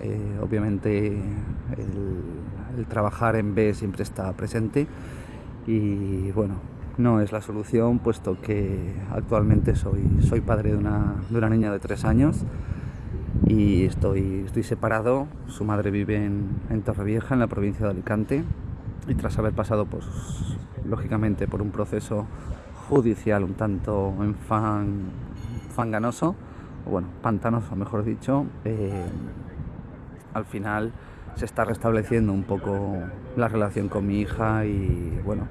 Eh, obviamente el, el trabajar en B siempre está presente y bueno, no es la solución puesto que actualmente soy, soy padre de una, de una niña de tres años y estoy, estoy separado. Su madre vive en, en Torrevieja, en la provincia de Alicante, y tras haber pasado, pues, lógicamente, por un proceso judicial un tanto enfan, fanganoso, o bueno, pantanoso, mejor dicho, eh, al final se está restableciendo un poco la relación con mi hija y bueno,